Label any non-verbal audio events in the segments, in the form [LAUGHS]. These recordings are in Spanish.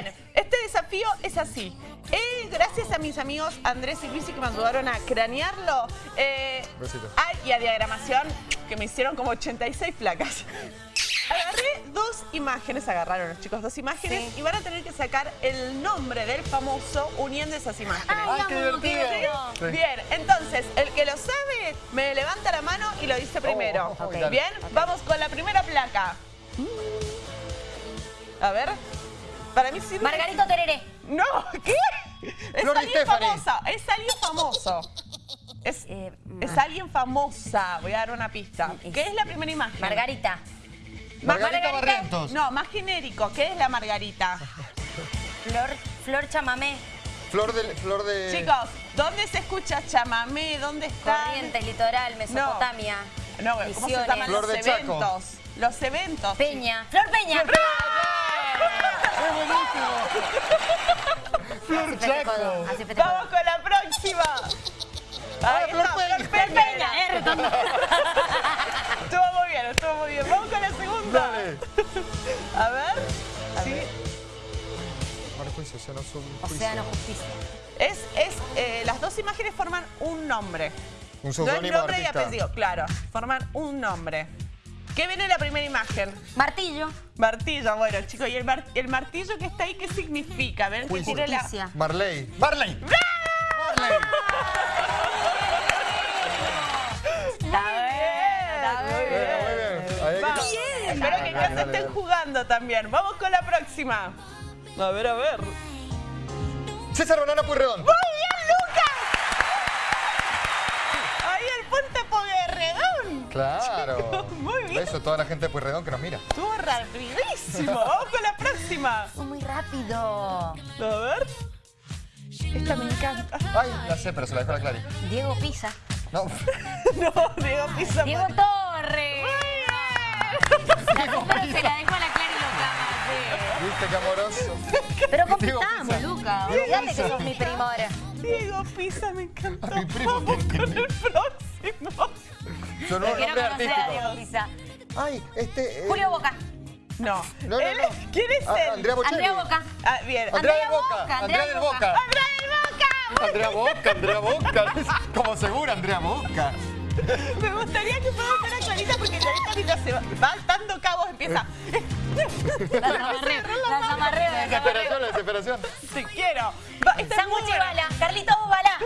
Bien, este desafío es así. Eh, gracias a mis amigos Andrés y Luisi que me ayudaron a cranearlo. Eh, y a diagramación, que me hicieron como 86 placas. Agarré dos imágenes, agarraron los chicos dos imágenes y van a tener que sacar el nombre del famoso uniendo esas imágenes. Ay, qué divertido. Sí. Bien, entonces, el que lo sabe me levanta la mano y lo dice primero. Oh. Bien, vamos con la primera placa. A ver. Para mí sí. Margarito Tereré. No, ¿qué? Es Flor alguien famosa. Es alguien famoso. Es, Eh, es alguien famosa. Voy a dar una pista. ¿Qué es la primera imagen? Margarita. Más- Margarita Barrientos. No, más genérico. ¿Qué es la margarita? Flor, Flor Chamamé. Flor de... Flor de... Chicos, ¿dónde se escucha chamamé? ¿Dónde está? Corrientes, Litoral, Mesopotamia. No, ¿cómo se llaman Flor los de Chaco. eventos? Los eventos. Peña. Flor Peña. ¡Es buenísimo! Flor Chaco. Vamos con la próxima. Ahí Flor Peña. Flor Flor Peña, eh. [LAUGHS] Estuvo muy bien, estuvo muy bien. Vamos con la segunda. Dale. A ver. Sí. Ahora juicio, Océano. Océano Justicia. Es, es, eh, las dos imágenes forman un nombre. Un No es nombre y artista. apellido, claro. Forman un nombre. ¿Qué viene en la primera imagen? Martillo. Martillo, bueno, chicos, ¿y el, mar- el martillo que está ahí qué significa? A ver, que tiene la... Marley. ¡Marley! ¡Marley! Que- Vamos. Espero que en casa estén dale. jugando también. Vamos con la próxima. A ver, a ver. César Banana Puyredón. ¡Muy bien, Lucas! Ahí el puente Claro. [LAUGHS] Muy bien. Beso a toda la gente de Puyredón que nos mira. Estuvo rapidísimo. [LAUGHS] Vamos con la próxima. Fue muy rápido. A ver. Esta me encanta. Ay, la sé, pero se la dejo a la Clary. Diego Pisa. No. [LAUGHS] No, Diego Pisa. Diego Torres. Pero se la dejo a la Clara y lo clama. ¿Viste qué amoroso? Pero Pisa. Luca. Que sos mi primo ahora. Diego Pisa me encantó. A mi primo, Vamos ¿quién con el próximo. Nombre conocer a artístico. Diego Pisa. Ay, este... eh, Julio Boca. No. No, no, Él- no. ¿Quién es Ah, él? Andrea Bocelli. Andrea Boca. Ah, bien. Andrea Andrea Boca. Boca, Andrea del Boca. ¡Andrea del Boca! Andrea Boca, Andrea Boca. [LAUGHS] Como segura, Andrea Boca. Me gustaría que ver a Clarita porque Clarita mientras se va, va dando cabos empieza. Las [LAUGHS] desesperación, la desesperación. Te quiero. Sándwich y bala. Carlitos Bala.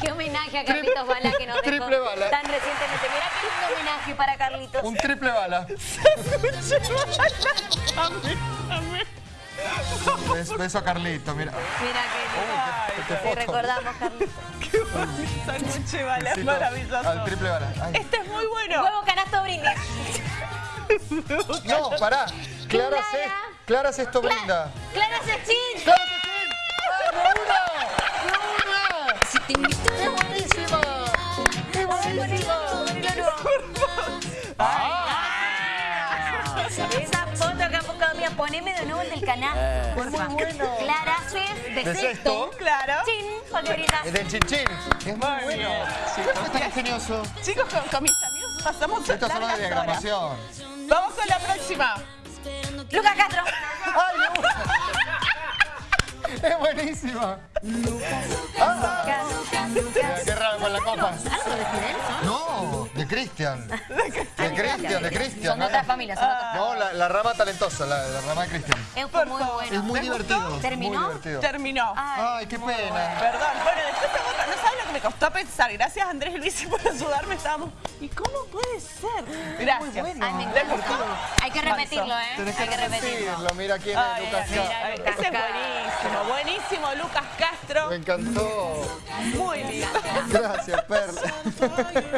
Qué homenaje a Carlitos Bala que nos dejó Triple bala. tan recientemente. Mirá qué lindo homenaje para Carlitos. Un triple bala. Amé, [LAUGHS] amé. Bes- Beso a Carlito, mira. Mira qué Qué lindo. foto. Te recordamos, Carlitos. [LAUGHS] Qué bonito sándwich de bala, es maravilloso. Al triple bala. Ay. Este es muy bueno. Huevo canasto brindis. No, pará. Clara, Clara. Se, Clara Sesto brinda. Clara Sechín. ¡Clara poneme de nuevo el del canal. Por muy bueno. Clara Suez de, De sexto. sexto. Claro. Chin, Oliveritas. Es del chinchín. Es muy Muy bueno. bien. Es tan ingenioso. Chicos, con, con mis amigos pasamos Esto es una largas horas. diagramación. Vamos con la próxima. Lucas Castro. ¡Ay, me gusta! [LAUGHS] Es buenísima. Ah, mira, qué raro con la copa. ¿Algo de Fidel son? De Cristian. [LAUGHS] De Cristian, de Cristian. Son no, otras familias, son otras. No, la, la rama talentosa, la, la rama de Cristian. Es muy bueno. Es muy divertido. ¿Terminó? Muy divertido. Terminó. Ay, qué pena. Perdón, bueno, después de otra, no saben lo que me costó pensar. Gracias Andrés y Luis [LAUGHS] por ayudarme. Estábamos. ¿Y cómo puede ser? Gracias. bueno. Ay, me. Hay que repetirlo, ¿eh? Tenés Hay que que repetirlo. repetirlo. Mira quién Ay, es Lucas. mira, Castro. mira, ese es buenísimo, buenísimo, Lucas Castro. Me encantó. Muy lindo. Gracias, Perla.